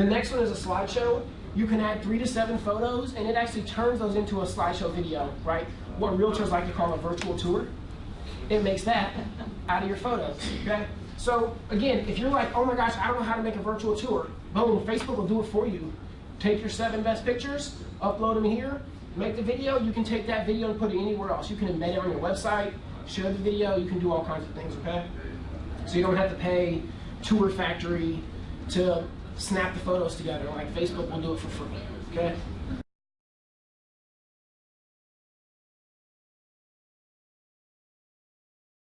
The next one is a slideshow. You can add three to seven photos, and it actually turns those into a slideshow video, right? What realtors like to call a virtual tour. It makes that out of your photos, okay? So again, if you're like, oh my gosh, I don't know how to make a virtual tour, boom, Facebook will do it for you. Take your seven best pictures, upload them here, make the video. You can take that video and put it anywhere else. You can embed it on your website, share the video. You can do all kinds of things, okay? So you don't have to pay Tour Factory to snap the photos together. Like Facebook will do it for free, okay?